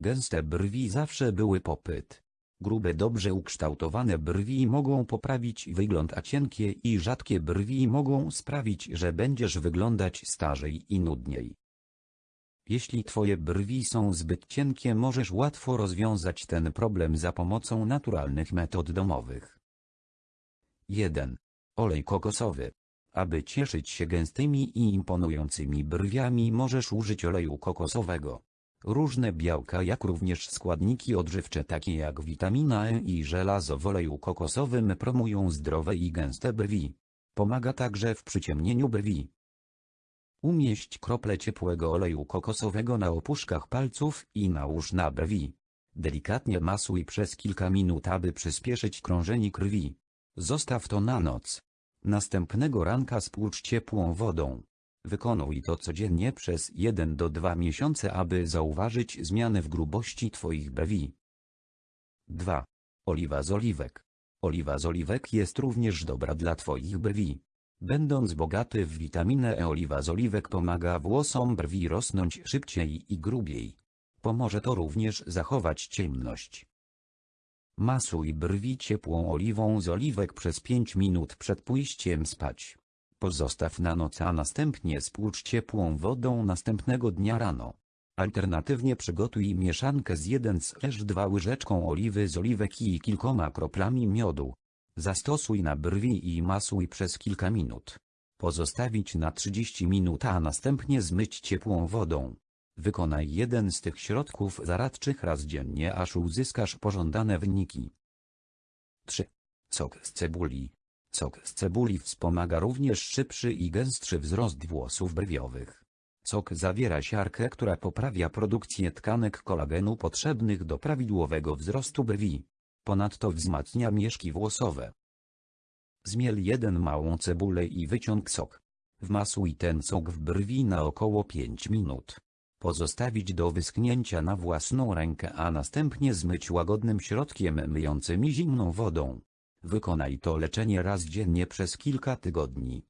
Gęste brwi zawsze były popyt. Grube dobrze ukształtowane brwi mogą poprawić wygląd a cienkie i rzadkie brwi mogą sprawić, że będziesz wyglądać starzej i nudniej. Jeśli twoje brwi są zbyt cienkie możesz łatwo rozwiązać ten problem za pomocą naturalnych metod domowych. 1. Olej kokosowy. Aby cieszyć się gęstymi i imponującymi brwiami możesz użyć oleju kokosowego. Różne białka jak również składniki odżywcze takie jak witamina E i żelazo w oleju kokosowym promują zdrowe i gęste brwi. Pomaga także w przyciemnieniu brwi. Umieść krople ciepłego oleju kokosowego na opuszkach palców i nałóż na brwi. Delikatnie masuj przez kilka minut aby przyspieszyć krążenie krwi. Zostaw to na noc. Następnego ranka spłucz ciepłą wodą. Wykonuj to codziennie przez 1 do 2 miesiące aby zauważyć zmiany w grubości Twoich brwi. 2. Oliwa z oliwek. Oliwa z oliwek jest również dobra dla Twoich brwi. Będąc bogaty w witaminę E oliwa z oliwek pomaga włosom brwi rosnąć szybciej i grubiej. Pomoże to również zachować ciemność. Masuj brwi ciepłą oliwą z oliwek przez 5 minut przed pójściem spać. Pozostaw na noc a następnie spłucz ciepłą wodą następnego dnia rano. Alternatywnie przygotuj mieszankę z 1-2 łyżeczką oliwy z oliwek i kilkoma kroplami miodu. Zastosuj na brwi i masuj przez kilka minut. Pozostawić na 30 minut a następnie zmyć ciepłą wodą. Wykonaj jeden z tych środków zaradczych raz dziennie aż uzyskasz pożądane wyniki. 3. Sok z cebuli. Sok z cebuli wspomaga również szybszy i gęstszy wzrost włosów brwiowych. Sok zawiera siarkę, która poprawia produkcję tkanek kolagenu potrzebnych do prawidłowego wzrostu brwi. Ponadto wzmacnia mieszki włosowe. Zmiel jeden małą cebulę i wyciąg sok. Wmasuj ten sok w brwi na około 5 minut. Pozostawić do wyschnięcia na własną rękę a następnie zmyć łagodnym środkiem myjącym i zimną wodą. Wykonaj to leczenie raz dziennie przez kilka tygodni.